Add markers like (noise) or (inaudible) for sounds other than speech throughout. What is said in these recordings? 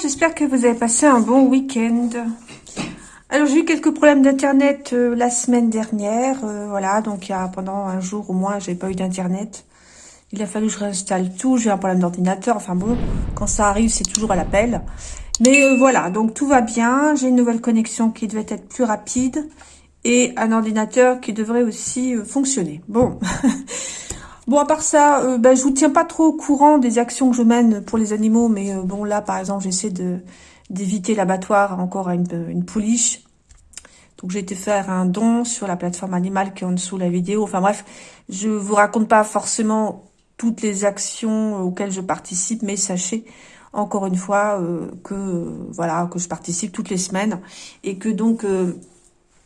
J'espère que vous avez passé un bon week-end. Alors j'ai eu quelques problèmes d'internet euh, la semaine dernière, euh, voilà, donc il y a pendant un jour au moins j'ai pas eu d'internet. Il a fallu que je réinstalle tout, j'ai un problème d'ordinateur, enfin bon, quand ça arrive c'est toujours à l'appel. Mais euh, voilà, donc tout va bien, j'ai une nouvelle connexion qui devait être plus rapide et un ordinateur qui devrait aussi fonctionner. Bon, (laughs) Bon, à part ça, euh, ben, je vous tiens pas trop au courant des actions que je mène pour les animaux, mais euh, bon, là, par exemple, j'essaie de d'éviter l'abattoir encore à une, une pouliche. Donc, j'ai été faire un don sur la plateforme animale qui est en dessous de la vidéo. Enfin bref, je vous raconte pas forcément toutes les actions auxquelles je participe, mais sachez encore une fois euh, que voilà que je participe toutes les semaines et que donc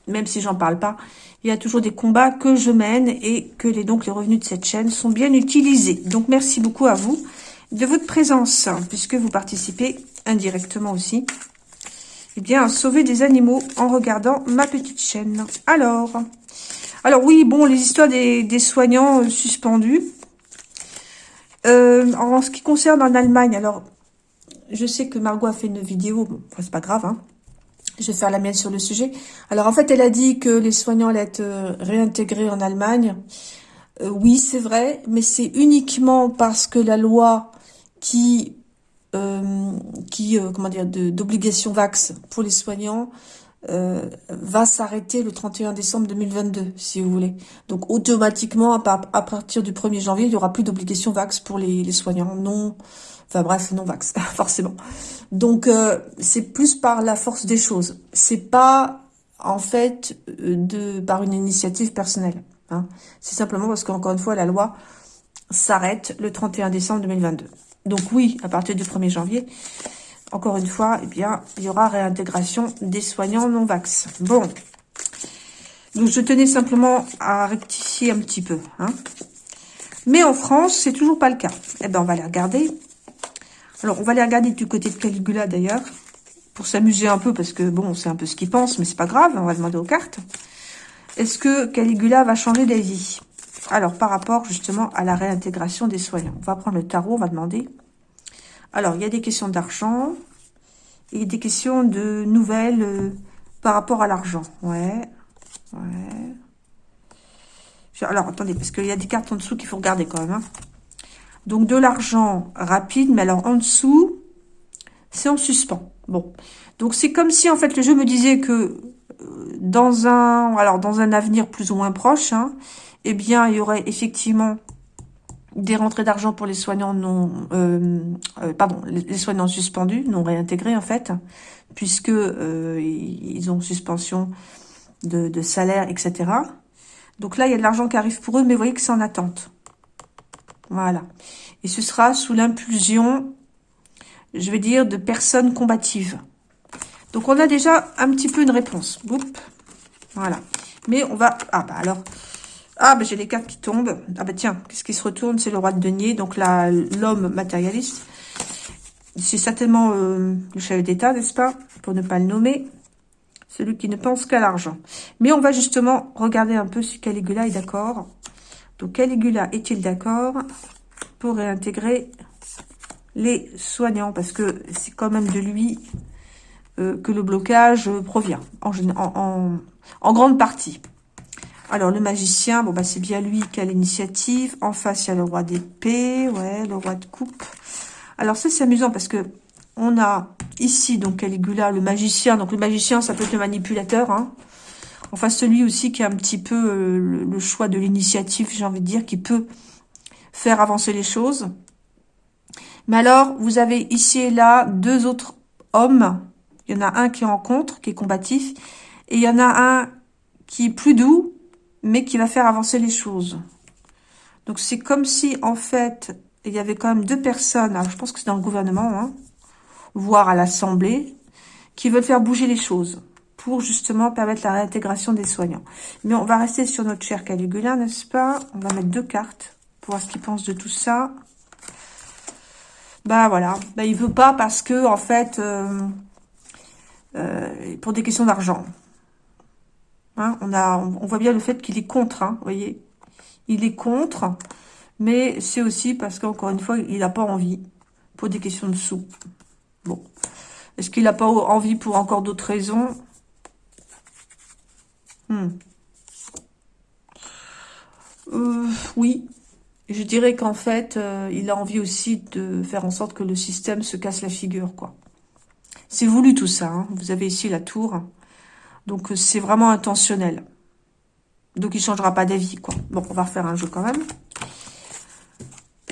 même si j'en parle pas, il y a toujours des combats que je mène et que les, donc les revenus de cette chaîne sont bien utilisés. Donc merci beaucoup à vous de votre présence, puisque vous participez indirectement aussi eh bien, à sauver des animaux en regardant ma petite chaîne. Alors, alors oui, bon, les histoires des, soignants euh, suspendus. Euh, en ce qui concerne en Allemagne, alors, je sais que Margot a fait une vidéo, bon, c'est pas grave, hein, je vais faire la mienne sur le sujet. Alors, en fait, elle a dit que les soignants allaient être euh, réintégrés en Allemagne. Euh, oui, c'est vrai, mais c'est uniquement parce que la loi qui, euh, qui comment dire, d'obligation vax pour les soignants va s'arrêter le 31 décembre 2022, si vous voulez. Donc, automatiquement, à, partir du 1er janvier, il n'y aura plus d'obligation vax pour les, soignants non Enfin bref, non vax, (laughs) forcément. Donc euh, c'est plus par la force des choses. C'est pas en fait euh, par une initiative personnelle. Hein. C'est simplement parce qu'encore une fois, la loi s'arrête le 31 décembre 2022. Donc oui, à partir du 1er janvier, encore une fois, eh bien, il y aura réintégration des soignants non vax. Bon. Donc je tenais simplement à rectifier un petit peu. Hein. Mais en France, c'est toujours pas le cas. Eh ben, on va aller regarder alors, on va aller regarder du côté de Caligula, d'ailleurs, pour s'amuser un peu, parce que, bon, c'est un peu ce qu'il pense, mais c'est pas grave, on va demander aux cartes. Est-ce que Caligula va changer d'avis? Alors, par rapport, justement, à la réintégration des soignants. On va prendre le tarot, on va demander. Alors, il y a des questions d'argent, et des questions de nouvelles euh, par rapport à l'argent. Ouais, ouais. Alors, attendez, parce qu'il y a des cartes en dessous qu'il faut regarder quand même, hein. Donc, de l'argent rapide, mais alors en dessous, c'est en suspens. Bon. Donc, c'est comme si, en fait, le jeu me disait que euh, dans un, alors, dans un avenir plus ou moins proche, hein, eh bien, il y aurait effectivement des rentrées d'argent pour les soignants non, euh, euh, pardon, les soignants suspendus, non réintégrés en fait, puisque ils ont suspension de, de, salaire, etc. Donc là, il y a de l'argent qui arrive pour eux, mais vous voyez que c'est en attente. Voilà. Et ce sera sous l'impulsion, je vais dire, de personnes combatives. Donc, on a déjà un petit peu une réponse. Voilà. Mais on va... Ah, bah alors... Ah, bah j'ai les cartes qui tombent. Ah, bah tiens, qu'est-ce qui se retourne? C'est le roi de denier, donc l'homme matérialiste. C'est certainement euh, le chef d'État, n'est-ce pas Pour ne pas le nommer. Celui qui ne pense qu'à l'argent. Mais on va justement regarder un peu si Caligula est d'accord. Donc, Caligula est-il d'accord pour réintégrer les soignants? Parce que c'est quand même de lui euh, que le blocage provient, en, en, en, grande partie. Alors, le magicien, bon, bah, c'est bien lui qui a l'initiative. En face, il y a le roi d'épée, ouais, le roi de coupe. Alors, ça, c'est amusant parce que on a ici, donc, Caligula, le magicien. Donc, le magicien, ça peut être le manipulateur, hein. Enfin, celui aussi qui a un petit peu euh, le, choix de l'initiative, j'ai envie de dire, qui peut faire avancer les choses. Mais alors, vous avez ici et là deux autres hommes. Il y en a un qui rencontre, qui est combatif, et il y en a un qui est plus doux, mais qui va faire avancer les choses. Donc, c'est comme si, en fait, il y avait quand même deux personnes, alors je pense que c'est dans le gouvernement, hein, voire à l'Assemblée, qui veulent faire bouger les choses pour justement permettre la réintégration des soignants. Mais on va rester sur notre cher Caligula, n'est-ce pas? On va mettre deux cartes pour voir ce qu'il pense de tout ça. Bah voilà, bah, il veut pas parce que en fait, euh, euh, pour des questions d'argent. Hein, on, voit bien le fait qu'il est contre, hein, voyez. Il est contre, mais c'est aussi parce qu'encore une fois, il n'a pas envie pour des questions de sous. Bon. Est-ce qu'il n'a pas envie pour encore d'autres raisons? Hmm. euh, Oui. Je dirais qu'en fait, euh, il a envie aussi de faire en sorte que le système se casse la figure, quoi. C'est voulu tout ça. Hein. Vous avez ici la tour. Donc, euh, c'est vraiment intentionnel. Donc, il changera pas d'avis, quoi. Bon, on va refaire un jeu quand même.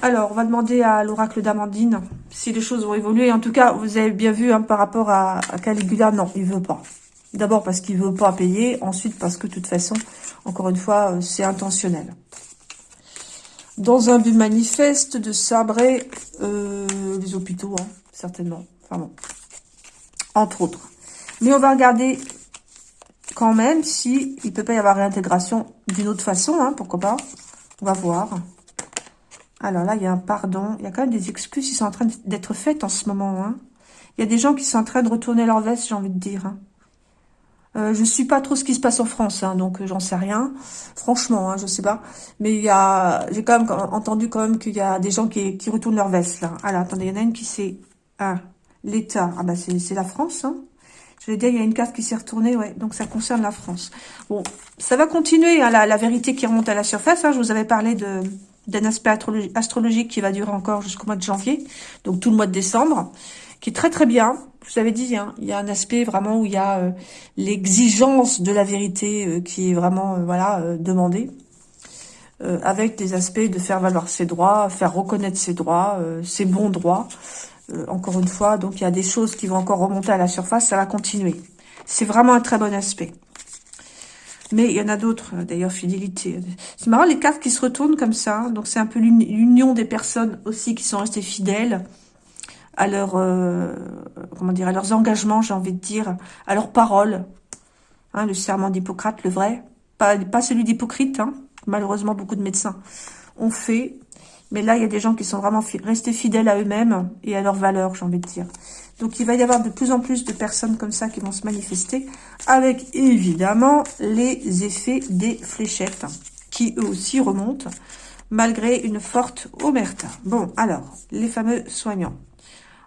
Alors, on va demander à l'oracle d'Amandine si les choses vont évoluer. En tout cas, vous avez bien vu hein, par rapport à, Caligula, non, il veut pas. D'abord parce qu'il veut pas payer, ensuite parce que de toute façon, encore une fois, euh, c'est intentionnel. Dans un but manifeste de sabrer euh, les hôpitaux, hein, certainement. Enfin bon, entre autres. Mais on va regarder quand même si il peut pas y avoir réintégration d'une autre façon, hein, pourquoi pas. On va voir. Alors là, il y a un pardon. Il y a quand même des excuses qui sont en train d'être faites en ce moment. Hein. Il y a des gens qui sont en train de retourner leur veste, j'ai envie de dire. Hein. Euh, je suis pas trop ce qui se passe en France, hein, donc euh, j'en sais rien. Franchement, hein, je sais pas. Mais il y a, j'ai quand même entendu quand même qu'il y a des gens qui, retournent leur veste là. Alors attendez, il y en a une qui c'est ah l'État. Ah bah c'est la France. Hein. Je vais dire, il y a une carte qui s'est retournée, ouais. Donc ça concerne la France. Bon, ça va continuer, hein, la, vérité qui remonte à la surface. Hein. Je vous avais parlé d'un aspect astrologique qui va durer encore jusqu'au mois de janvier, donc tout le mois de décembre, qui est très très bien. Je vous avais dit, hein, il y a un aspect vraiment où il y a euh, l'exigence de la vérité euh, qui est vraiment euh, voilà demandée, avec des aspects de faire valoir ses droits, faire reconnaître ses droits, ses bons droits. Encore une fois, donc il y a des choses qui vont encore remonter à la surface, ça va continuer. C'est vraiment un très bon aspect. Mais il y en a d'autres, euh, d'ailleurs, fidélité. C'est marrant, les cartes qui se retournent comme ça. Donc, c'est un peu l'union des personnes aussi qui sont restées fidèles à leur, euh, comment dire, à leurs engagements, j'ai envie de dire, à leurs paroles. Hein, le serment d'Hippocrate, le vrai. Pas, pas celui d'Hypocrite, hein. malheureusement, beaucoup de médecins ont fait. Mais là, il y a des gens qui sont vraiment restés fidèles à eux-mêmes et à leurs valeurs, j'ai envie de dire. Donc, il va y avoir de plus en plus de personnes comme ça qui vont se manifester avec, évidemment, les effets des fléchettes qui, eux aussi, remontent malgré une forte omerta. Bon, alors, les fameux soignants.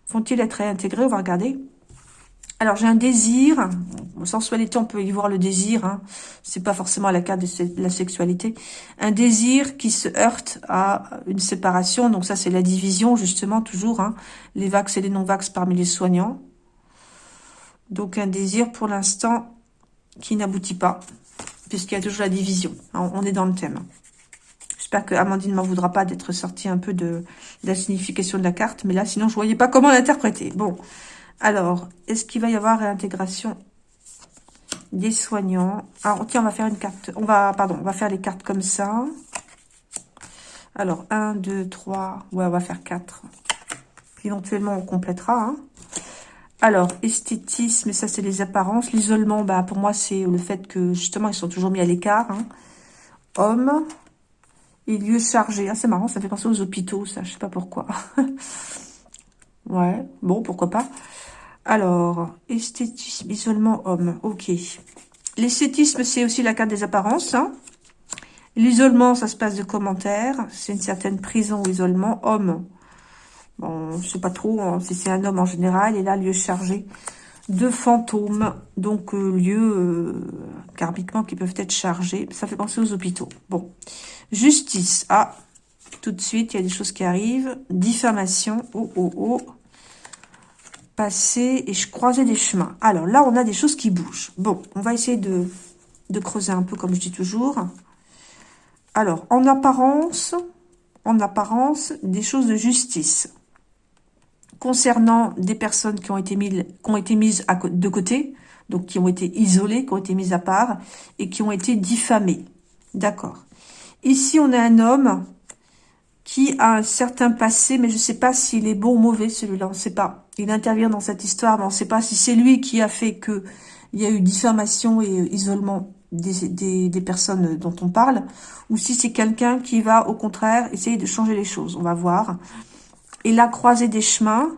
Vont-ils être réintégrés? On va regarder. Alors, j'ai un désir. Sensualité, on peut y voir le désir. Hein. C'est pas forcément la carte de la sexualité. Un désir qui se heurte à une séparation. Donc ça, c'est la division, justement, toujours. Hein. Les vax et les non-vax parmi les soignants. Donc, un désir, pour l'instant, qui n'aboutit pas. Puisqu'il y a toujours la division. On est dans le thème. J'espère que Amandine ne m'en voudra pas d'être sortie un peu de, la signification de la carte. Mais là, sinon, je voyais pas comment l'interpréter. Bon. Alors, est-ce qu'il va y avoir réintégration des soignants? Alors, tiens, on va faire une carte. On va, pardon, on va faire les cartes comme ça. Alors, 1, 2, 3. Ouais, on va faire 4. Éventuellement, on complétera. Hein. Alors, esthétisme, ça, c'est les apparences. L'isolement, bah, pour moi, c'est le fait que, justement, ils sont toujours mis à l'écart. Hein. Homme. Et lieu chargé. Ah, c'est marrant, ça fait penser aux hôpitaux, ça. Je sais pas pourquoi. (laughs) ouais, bon, pourquoi pas. Alors, esthétisme, isolement, homme. Ok. L'esthétisme, c'est aussi la carte des apparences. Hein. L'isolement, ça se passe de commentaires. C'est une certaine prison isolement. Homme, bon, je sais pas trop hein, si c'est un homme en général. Et là, lieu chargé de fantômes. Donc, euh, lieux euh, karmiquement qui peuvent être chargés. Ça fait penser aux hôpitaux. Bon. Justice. Ah, tout de suite, il y a des choses qui arrivent. Diffamation. Oh, oh, oh passer et je croisais des chemins. Alors là, on a des choses qui bougent. Bon, on va essayer de, creuser un peu, comme je dis toujours. Alors, en apparence, en apparence, des choses de justice. Concernant des personnes qui ont été mises, de côté, donc qui ont été isolées, qui ont été mises à part, et qui ont été diffamées. D'accord. Ici, on a un homme qui a un certain passé, mais je ne sais pas s'il est bon ou mauvais, celui-là, on ne sait pas. Il intervient dans cette histoire, mais on ne sait pas si c'est lui qui a fait que il y a eu diffamation et isolement des, des, personnes dont on parle, ou si c'est quelqu'un qui va, au contraire, essayer de changer les choses. On va voir. Et la croisée des chemins,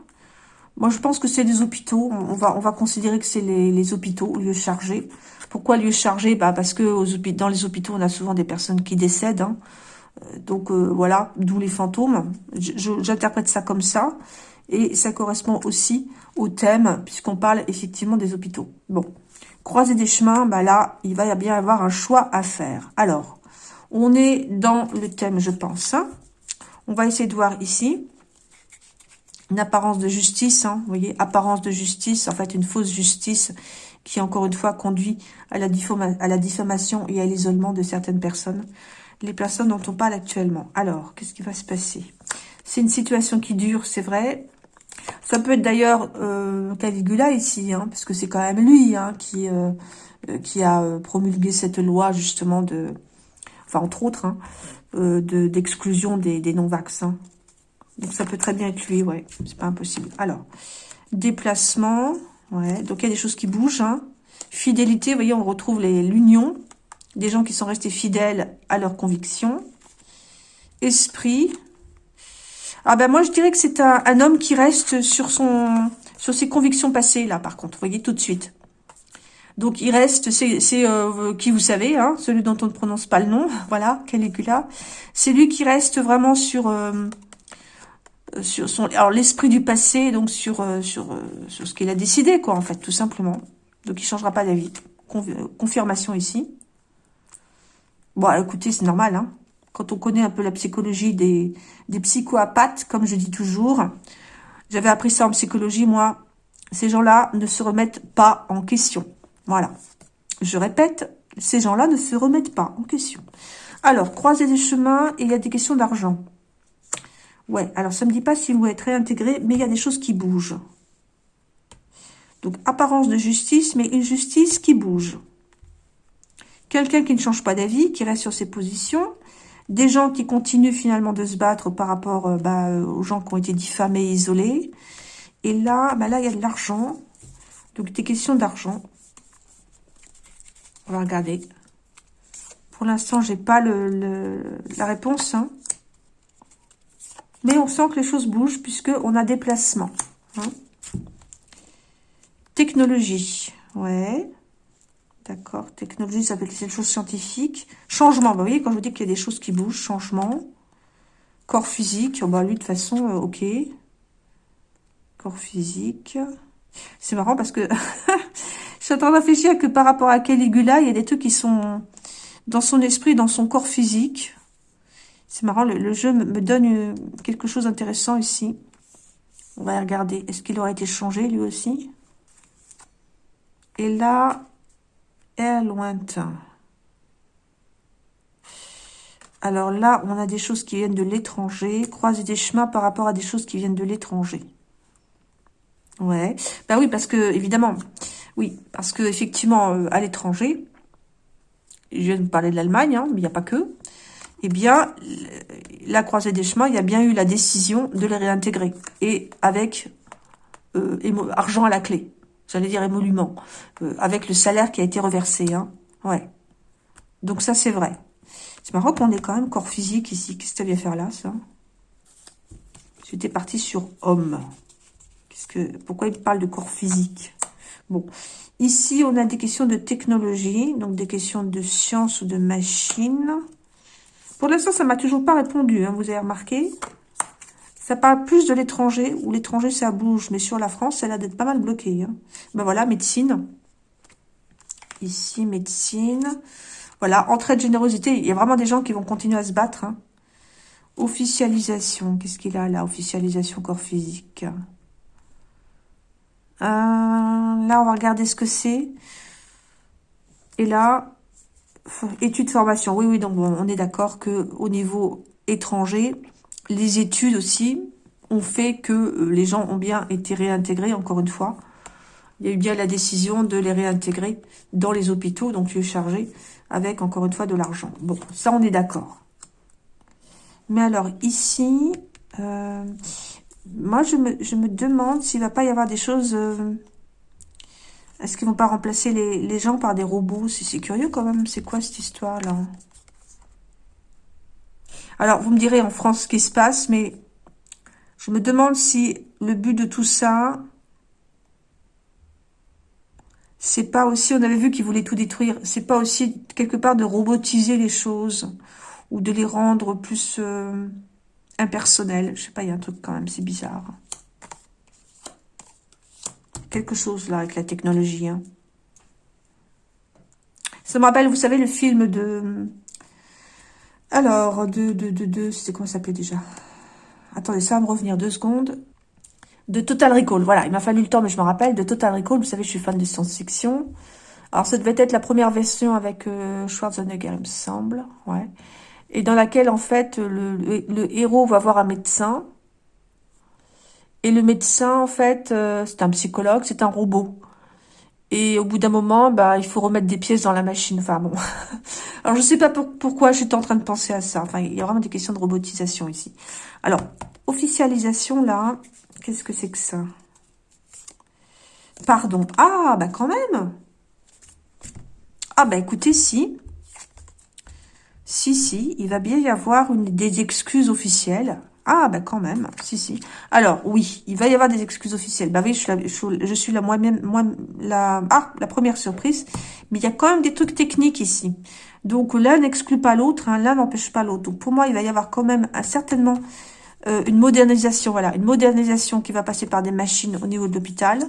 moi, je pense que c'est des hôpitaux. On va, on va considérer que c'est les, les, hôpitaux, lieux chargés. Pourquoi lieux chargés? Bah Parce que dans les hôpitaux, on a souvent des personnes qui décèdent. Hein. Donc euh, voilà, d'où les fantômes. J'interprète ça comme ça. Et ça correspond aussi au thème, puisqu'on parle effectivement des hôpitaux. Bon, croiser des chemins, bah là, il va bien avoir un choix à faire. Alors, on est dans le thème, je pense. On va essayer de voir ici. Une apparence de justice, hein, vous voyez, apparence de justice, en fait une fausse justice qui, encore une fois, conduit à la diffamation et à l'isolement de certaines personnes. Les personnes dont on parle actuellement. Alors, qu'est-ce qui va se passer? C'est une situation qui dure, c'est vrai. Ça peut être d'ailleurs euh, Caligula ici, hein, parce que c'est quand même lui hein, qui, euh, euh, qui a euh, promulgué cette loi justement de, enfin entre autres, hein, d'exclusion des, des non-vaccins. Donc ça peut très bien être lui, ouais, c'est pas impossible. Alors, déplacement, ouais, donc il y a des choses qui bougent. Hein. Fidélité, vous voyez, on retrouve l'union, des gens qui sont restés fidèles à leurs convictions. Esprit, ah ben moi je dirais que c'est un, un, homme qui reste sur son sur ses convictions passées là par contre, vous voyez tout de suite. Donc il reste, c'est euh, qui vous savez, hein, celui dont on ne prononce pas le nom, (laughs) voilà, Caligula. C'est lui qui reste vraiment sur euh, sur son, alors l'esprit du passé, donc sur euh, sur euh, sur ce qu'il a décidé, quoi, en fait, tout simplement. Donc il changera pas d'avis. confirmation ici. Bon, écoutez, c'est normal, hein. Quand on connaît un peu la psychologie des des psychoapathes, comme je dis toujours, j'avais appris ça en psychologie, moi. Ces gens-là ne se remettent pas en question. Voilà. Je répète, ces gens-là ne se remettent pas en question. Alors, croiser des chemins il y a des questions d'argent. Ouais, alors ça ne me dit pas si vous êtes réintégré, mais il y a des choses qui bougent. Donc, apparence de justice, mais une justice qui bouge. Quelqu'un qui ne change pas d'avis, qui reste sur ses positions. Des gens qui continuent finalement de se battre par rapport euh, bah, aux gens qui ont été diffamés et isolés. Et là, bah là, il y a de l'argent. Donc, des questions d'argent. On va regarder. Pour l'instant, j'ai pas le, la réponse. Hein. Mais on sent que les choses bougent puisqu'on a déplacement. Hein. Technologie. Ouais. D'accord. Technologie, ça peut être des choses scientifiques. Changement. Bah, vous voyez, quand je vous dis qu'il y a des choses qui bougent, changement. Corps physique. Oh, bah, lui, de façon, euh, ok. Corps physique. C'est marrant parce que (laughs) je suis en train de réfléchir que par rapport à Caligula, il y a des trucs qui sont dans son esprit, dans son corps physique. C'est marrant, le, jeu me, donne euh, quelque chose d'intéressant ici. On va regarder. Est-ce qu'il aurait été changé, lui aussi? Et là, lointain. Alors là, on a des choses qui viennent de l'étranger. Croiser des chemins par rapport à des choses qui viennent de l'étranger. Ouais. Bah oui, parce que, évidemment, oui, parce que effectivement, euh, à l'étranger, je viens de parler de l'Allemagne, hein, mais il n'y a pas que, eh bien, la croisée des chemins, il y a bien eu la décision de les réintégrer. Et avec euh, argent à la clé, j'allais dire émolument, avec le salaire qui a été reversé. Hein. Ouais. Donc ça, c'est vrai. C'est marrant qu'on ait quand même corps physique ici. Qu'est-ce que ça vient faire là, ça? J'étais parti sur homme. Qu'est-ce que, pourquoi il parle de corps physique? Bon, ici, on a des questions de technologie, donc des questions de science ou de machine. Pour l'instant, ça m'a toujours pas répondu, hein, vous avez remarqué? Ça parle plus de l'étranger, où l'étranger, ça bouge. Mais sur la France, elle a d'être pas mal bloquée. Hein. Ben voilà, médecine. Ici, médecine. Voilà, entrée de générosité. Il y a vraiment des gens qui vont continuer à se battre. Hein. Officialisation. Qu'est-ce qu'il a là Officialisation corps physique? Euh, là, on va regarder ce que c'est. Et là, études formation. Oui, oui, donc on est d'accord que au niveau étranger, les études aussi ont fait que euh, les gens ont bien été réintégrés, encore une fois. Il y a eu bien la décision de les réintégrer dans les hôpitaux, donc lieu chargé, avec, encore une fois, de l'argent. Bon, ça, on est d'accord. Mais alors, ici, euh, moi, je me, demande s'il va pas y avoir des choses... Euh, est-ce qu'ils vont pas remplacer les, gens par des robots? C'est curieux quand même. C'est quoi cette histoire-là? Alors, vous me direz en France ce qui se passe, mais je me demande si le but de tout ça, c'est pas aussi, on avait vu qu'ils voulaient tout détruire, c'est pas aussi quelque part de robotiser les choses ou de les rendre plus euh, impersonnelles. Je sais pas, il y a un truc quand même, c'est bizarre. quelque chose là avec la technologie. Hein. Ça me rappelle, vous savez, le film de... Alors, de... de, de, de c'était comment ça s'appelait déjà? Attendez, ça va me revenir deux secondes. De Total Recall, voilà, il m'a fallu le temps, mais je me rappelle. De Total Recall, vous savez, je suis fan de science-fiction. Alors, ça devait être la première version avec euh, Schwarzenegger, il me semble, ouais. Et dans laquelle, en fait, le, le héros va voir un médecin et le médecin, en fait, euh, c'est un psychologue, c'est un robot. Et au bout d'un moment, bah, il faut remettre des pièces dans la machine. Enfin bon. (laughs) Alors je sais pas pourquoi je suis en train de penser à ça. Enfin, il y a vraiment des questions de robotisation ici. Alors, officialisation là, qu'est-ce que c'est que ça? Pardon. Ah, bah quand même. Ah bah écoutez, si. Si, si, il va bien y avoir une, des excuses officielles. Ah, ben quand même, si, si. Alors, oui, il va y avoir des excuses officielles. Bah oui, je suis la, je, la moi-même, ah, la première surprise. Mais il y a quand même des trucs techniques ici. Donc, l'un n'exclut pas l'autre, hein, l'un n'empêche pas l'autre. Donc, pour moi, il va y avoir quand même certainement euh, une modernisation, voilà, une modernisation qui va passer par des machines au niveau de l'hôpital,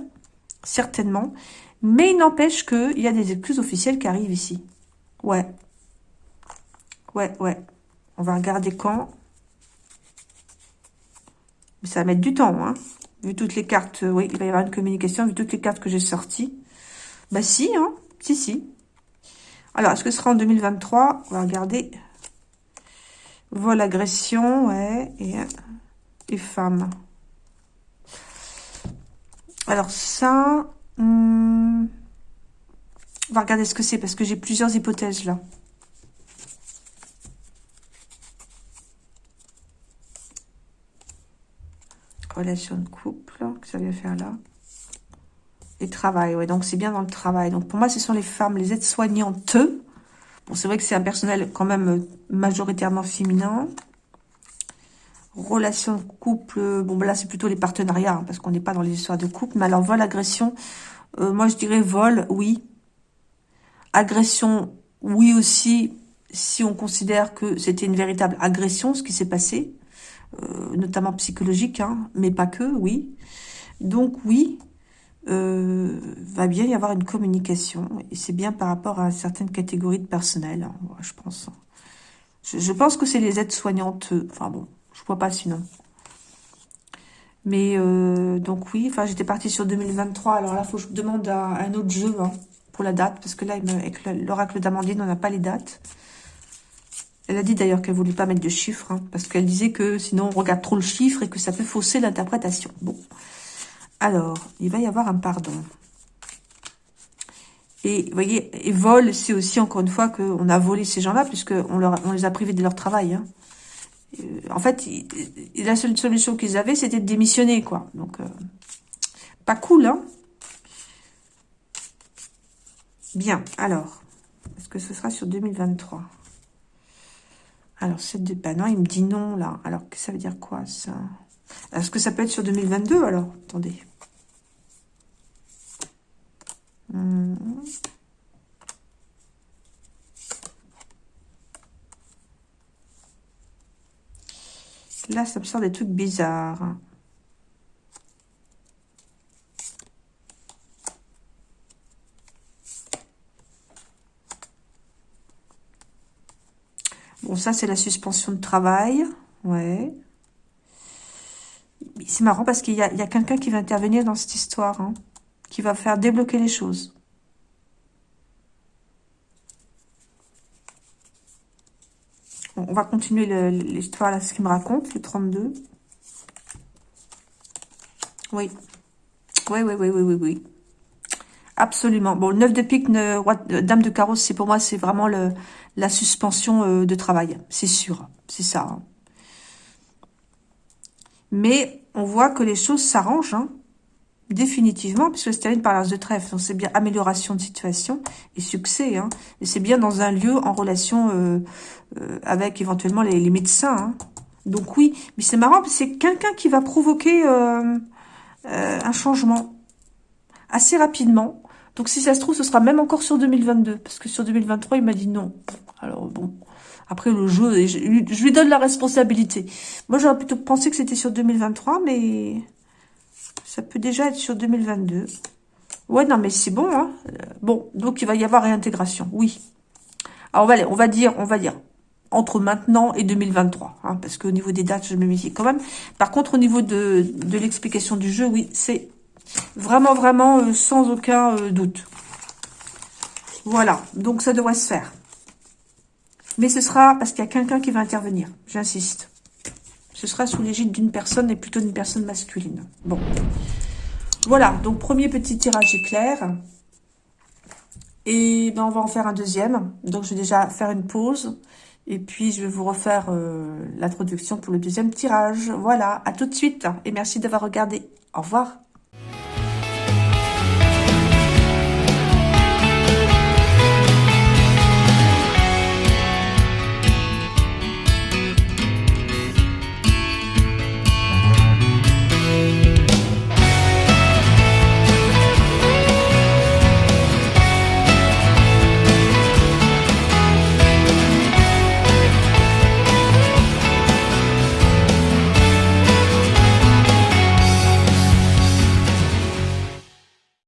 certainement. Mais il n'empêche qu'il y a des excuses officielles qui arrivent ici. Ouais. Ouais, ouais. On va regarder quand. Mais ça va mettre du temps, hein. Vu toutes les cartes, oui, il va y avoir une communication, vu toutes les cartes que j'ai sorties. Bah si, hein. Si, si. Alors, est-ce que ce sera en 2023 On va regarder. Vol, agression, ouais. Et, et femme. Alors ça... Hmm, on va regarder ce que c'est, parce que j'ai plusieurs hypothèses là. Relation de couple que ça vient faire là. Et travail, ouais, donc c'est bien dans le travail. Donc pour moi, ce sont les femmes, les aides-soignantes. Bon, c'est vrai que c'est un personnel quand même majoritairement féminin. Relation de couple, bon, ben là, c'est plutôt les partenariats, hein, parce qu'on n'est pas dans les histoires de couple. Mais alors, vol, agression, euh, moi, je dirais vol, oui. Agression, oui aussi, si on considère que c'était une véritable agression, ce qui s'est passé. Euh, notamment psychologique, hein, mais pas que, oui. Donc oui, euh, va bien y avoir une communication, et c'est bien par rapport à certaines catégories de personnel, hein, je pense. Je, pense que c'est les aides-soignantes, enfin bon, je vois pas sinon. Mais euh, donc oui, j'étais partie sur 2023, alors là, faut que je demande un autre jeu hein, pour la date, parce que là, avec l'oracle d'Amandine, on n'a pas les dates. Elle a dit d'ailleurs qu'elle ne voulait pas mettre de chiffres, hein, parce qu'elle disait que sinon on regarde trop le chiffre et que ça peut fausser l'interprétation. Bon, alors, il va y avoir un pardon. Et vous voyez, et vol, c'est aussi encore une fois qu'on a volé ces gens-là, puisqu'on on les a privés de leur travail. Hein. Euh, en fait, la seule solution qu'ils avaient, c'était de démissionner, quoi. Donc, euh, pas cool, hein Bien, alors, est-ce que ce sera sur 2023 alors, 7 de... Bah non, il me dit non, là. Alors, ça veut dire quoi, ça? Est-ce que ça peut être sur 2022, alors? Attendez. Hmm. Là, ça me sort des trucs bizarres. Bon, ça, c'est la suspension de travail. Ouais. C'est marrant parce qu'il y a, quelqu'un qui va intervenir dans cette histoire. Hein, qui va faire débloquer les choses. on va continuer l'histoire, là, ce qu'il me raconte, le 32. Oui. Oui, oui, oui, oui, oui, oui. Absolument. Bon, le 9 de pique, dame de carreau, c'est pour moi, c'est vraiment le, la suspension euh, de travail. C'est sûr. C'est ça. Hein. Mais on voit que les choses s'arrangent, hein, définitivement, puisque c'est termine par l'as de trèfle. Donc, c'est bien amélioration de situation et succès. Hein. Et c'est bien dans un lieu en relation euh, euh, avec éventuellement les, médecins. Donc oui, mais c'est marrant, c'est quelqu'un qui va provoquer un changement assez rapidement. Donc si ça se trouve, ce sera même encore sur 2022. Parce que sur 2023, il m'a dit non. Alors bon, après le jeu, je, lui donne la responsabilité. Moi, j'aurais plutôt pensé que c'était sur 2023, mais Ça peut déjà être sur 2022. Ouais, non, mais c'est bon, hein. Bon, donc il va y avoir réintégration, oui. Alors, on va, dire, on va dire, entre maintenant et 2023, hein, parce qu'au niveau des dates, je me méfie quand même. Par contre, au niveau de l'explication du jeu, oui, c'est vraiment, vraiment euh, sans aucun euh, doute. Voilà, donc ça devrait se faire. Mais ce sera parce qu'il y a quelqu'un qui va intervenir, j'insiste. Ce sera sous l'égide d'une personne et plutôt d'une personne masculine. Bon. Voilà, donc premier petit tirage éclair. Et ben on va en faire un deuxième. Donc je vais déjà faire une pause. Et puis je vais vous refaire euh, l'introduction pour le deuxième tirage. Voilà, à tout de suite. Et merci d'avoir regardé. Au revoir.